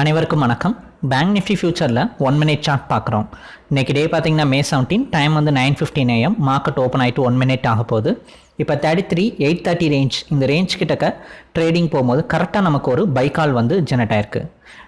அனைவருக்கும் வணக்கம். Bank Nifty ஃபியூச்சரில் ஒன் மினிட் சார்ட் பார்க்குறோம். இன்றைக்கி டே பார்த்தீங்கன்னா மே செவன்டீன் டைம் வந்து nine fifteen AM market open ஆகிட்டு ஒன் மினிட் ஆக போகுது. இப்போ thirty three eight thirty range இந்த ரேஞ்ச் கிட்டக்க ட்ரேடிங் போகும்போது கரெக்டாக நமக்கு ஒரு பைக்கால் வந்து ஜெனரேட் ஆயிருக்கு.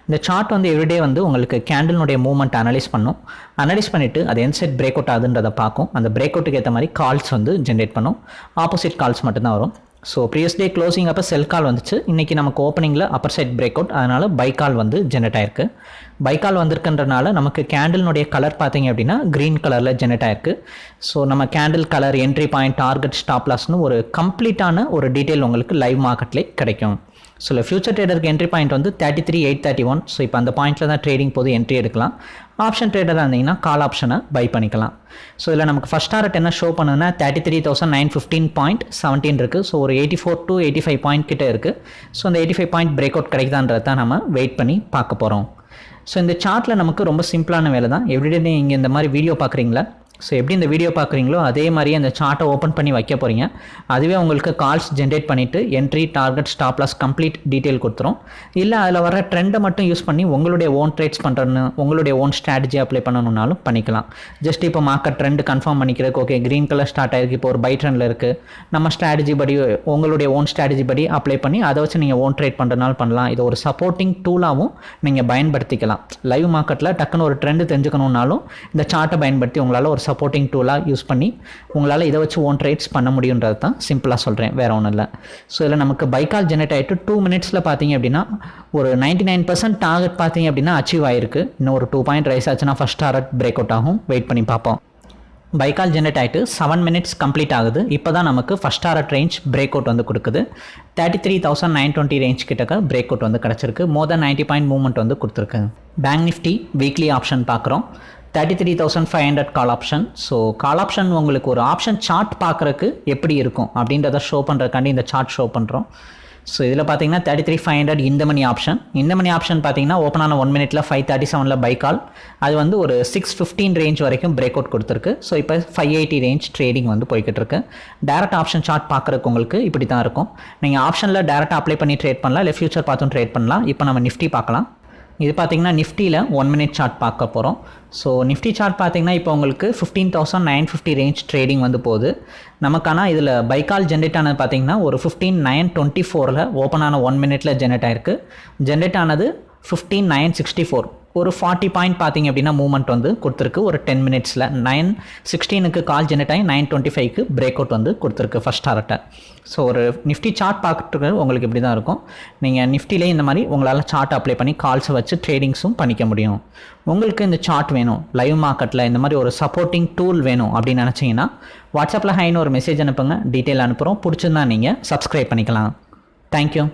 இந்த சார்ட் வந்து எவ்ரிடே வந்து உங்களுக்கு கேண்டிலுடைய மூவ்மெண்ட் அனலைஸ் பண்ணும். அனலைஸ் பண்ணிவிட்டு அது என் செட் பிரேக் அவுட் ஆகுதுன்றதை பார்க்கும். அந்த பிரேக் அவுட்டுக்கு ஏற்ற மாதிரி கால்ஸ் வந்து ஜென்ரேட் பண்ணும். ஆப்போசிட் கால்ஸ் மட்டும்தான் வரும். ஸோ ப்ரீவியஸ் டே க்ளோசிங் அப்போ செல் கால் வந்துச்சு. இன்றைக்கி நமக்கு ஓப்பனிங்கில் அப்பர் சைட் பிரேக் அவுட் அதனால் பை கால் வந்து ஜென்ரேட் ஆயிருக்கு. பை கால் வந்திருக்குன்றனால நமக்கு கேண்டில்னுடைய கலர் பார்த்தீங்க அப்படின்னா க்ரீன் கலரில் ஜெனரேட் ஆயிருக்கு. ஸோ நம்ம candle colour entry point target ஸ்டாப்லாஸ்னு ஒரு கம்ப்ளீட்டான ஒரு டீட்டெயில் உங்களுக்கு லைவ் மார்க்கெட்லேயே கிடைக்கும். ஸோ இல்லை ஃபியூச்சர் ட்ரேடருக்கு என்ட்ரி பாயிண்ட் வந்து thirty three eight thirty one so இப்போ அந்த பாயிண்ட்டில் தான் ட்ரேடிங் போது என்ட்ரி எடுக்கலாம். ஆப்ஷன் ட்ரேடராக இருந்தீங்கன்னா கால் ஆப்ஷனை பை பண்ணிக்கலாம். ஸோ இதில் நமக்கு ஃபஸ்ட் டாரட் என்ன ஷோ பண்ணுதுன்னா thirty three thousand nine fifteen point seventeen இருக்குது ஸோ ஒரு eighty four to eighty five point கிட்டே இருக்குது ஸோ அந்த eighty five point break out கிடைக்குதான்றதை தான் நம்ம வெயிட் பண்ணி பார்க்க போகிறோம் ஸோ இந்த சார்ட்டில் நமக்கு ரொம்ப சிம்பிளான வேலை தான் எவ்ரிடே நீங்கள் இந்த மாதிரி வீடியோ பார்க்குறீங்களா? ஸோ எப்படி இந்த வீடியோ பார்க்குறீங்களோ அதே மாதிரியே அந்த சார்ட்டை ஓப்பன் பண்ணி வைக்க போகிறீங்க அதுவே உங்களுக்கு கால்ஸ் ஜென்ரேட் பண்ணிவிட்டு entry target stop loss complete detail கொடுத்துரும். இல்லை அதில் வர ட்ரெண்டை மட்டும் யூஸ் பண்ணி உங்களுடைய ஓன் ட்ரேட்ஸ் பண்ணுறன்னு உங்களுடைய ஓன் ஸ்ட்ராட்டஜி அப்ளை பண்ணணுன்னாலும் பண்ணிக்கலாம். ஜஸ்ட் இப்போ மார்க்கெட் ட்ரெண்ட் கன்ஃபார்ம் பண்ணிக்கிறதுக்கு ஓகே க்ரீன் கலர் ஸ்டார்ட் ஆகிருக்கு இப்போ ஒரு பை ட்ரெண்டில் இருக்குது நம்ம ஸ்ட்ராட்டஜி படி உங்களுடைய ஓன் ஸ்ட்ராட்டஜி படி அப்ளை பண்ணி அதை வச்சு நீங்கள் ஓன் ட்ரேட் பண்ணுறதுனால பண்ணலாம். இது ஒரு சப்போர்ட்டிங் டூலாகவும் நீங்கள் பயன்படுத்திக்கலாம். லைவ் மார்க்கெட்டில் டக்குன்னு ஒரு ட்ரெண்டு தெரிஞ்சுக்கணுன்னாலும் இந்த சார்ட்டை பயன்படுத்தி உங்களால் ஒரு சப்போர்ட்டிங் டூலாக யூஸ் பண்ணி உங்களால் இதை வச்சு ஓன் ட்ரேட்ஸ் பண்ண முடியுன்றது தான் சிம்பிளாக சொல்கிறேன் வேறு ஒன்றும் இல்லை. ஸோ இதில் நமக்கு பைக்கால் ஜெனரேட் ஆகிட்டு டூ மினிட்ஸில் பார்த்தீங்க அப்படின்னா ஒரு நைன்டி நைன் பர்சன்ட் டார்கெட் பார்த்தீங்க அப்படின்னா அச்சீவ் ஆயிருக்கு. இன்னும் ஒரு டூ பாயிண்ட் ரைஸ் ஆச்சுன்னா ஃபஸ்ட் டார்கெட் பிரேக் அவுட் ஆகும். வெயிட் பண்ணி பார்ப்போம். பைக்கால் ஜென்ரேட் ஆகிட்டு செவன் மினிட்ஸ் கம்ப்ளீட் ஆகுது. இப்போ தான் நமக்கு first target range break out வந்து கொடுக்குது. Thirty three thousand nine twenty range கிட்டக்க பிரேக் அவுட் வந்து கிடச்சிருக்கு. More then ninety point movement வந்து கொடுத்துருக்கு. பேங்க் நிஃப்டி வீக்லி ஆப்ஷன் பார்க்குறோம் thirty three thousand five hundred call option so call option உங்களுக்கு ஒரு ஆப்ஷன் சார்ட் பார்க்குறக்கு எப்படி இருக்கும் அப்படின்றத ஷோ பண்ணுறதுக்காண்டி இந்த சார்ட் ஷோ பண்ணுறோம் ஸோ இதில் பார்த்தீங்கன்னா தேர்ட்டி த்ரீ ஃபைவ் ஹண்ட்ரட் இந்த மணி ஆப்ஷன் இந்த மணி ஆப்ஷன் பார்த்தீங்கன்னா ஓப்பன் ஆன ஒன் மினிட்ல ஃபைவ் தேர்ட்டி செவனில் பை கால் அது வந்து ஒரு சிக்ஸ் ஃபிஃப்டீன் ரேஞ்ச் வரைக்கும் பிரேக் அவுட் கொடுத்துருக்கு. ஸோ இப்போ ஃபைவ் எயிட்டி ரேஞ்ச் ட்ரேடிங் வந்து போய்கிட்டு இருக்கு. டேரக்ட் ஆப்ஷன் சார்ட் பார்க்குறக்கு உங்களுக்கு இப்படி தான் இருக்கும் நீங்கள் ஆப்ஷனில் டேரெக்டாக அப்ளை பண்ணி ட்ரேட் பண்ணலாம். இல்லை ஃபியூச்சர் பார்த்தும் ட்ரேட் பண்ணலாம். இப்போ நம்ம நிஃப்டி பார்க்கலாம். இது பார்த்தீங்கன்னா நிஃப்டியில் ஒன் மினிட் சார்ட் பார்க்க போகிறோம் ஸோ நிஃப்டி சார்ட் பார்த்தீங்கன்னா இப்போ உங்களுக்கு fifteen thousand nine fifty range trading வந்து போகுது. நமக்கான இதில் பைக்கால் ஜென்ரேட் ஆனது பார்த்தீங்கன்னா ஒரு ஃபிஃப்டீன் நைன் டுவெண்ட்டி ஃபோரில் ஓப்பன் ஆன ஒன் மினிட்டில் ஜென்ரேட் ஆயிருக்கு. ஜென்ரேட் ஆனது ஃபிஃப்டீன் நைன் சிக்ஸ்டி ஃபோர் ஒரு ஃபார்ட்டி பாயிண்ட் பார்த்தீங்க அப்படின்னா மூவ்மெண்ட் வந்து கொடுத்துருக்கு. ஒரு டென் மினிட்ஸில் நைன் சிக்ஸ்டீனுக்கு கால் ஜெனரேட் ஆகி நைன் டுவெண்ட்டி ஃபைவ்க்கு பிரேக் அவுட் வந்து கொடுத்துருக்கு ஃபஸ்ட் டாரட்டை ஸோ ஒரு நிஃப்டி சார்ட் பார்க்குறது உங்களுக்கு இப்படி தான் இருக்கும். நீங்கள் நிஃப்டிலே இந்த மாதிரி உங்களால் சார்ட் அப்ளை பண்ணி கால்ஸை வச்சு ட்ரேடிங்ஸும் பண்ணிக்க முடியும். உங்களுக்கு இந்த சார்ட் வேணும். லைவ் மார்க்கெட்டில் இந்த மாதிரி ஒரு சப்போர்ட்டிங் டூல் வேணும் அப்படின்னு நினச்சிங்கன்னா வாட்ஸ்அப்பில் ஹைன்னு ஒரு மெசேஜ் அனுப்புங்க. டீட்டெயில் அனுப்புகிறோம் பிடிச்சிருந்தா நீங்கள் சப்ஸ்கிரைப் பண்ணிக்கலாம். தேங்க்யூ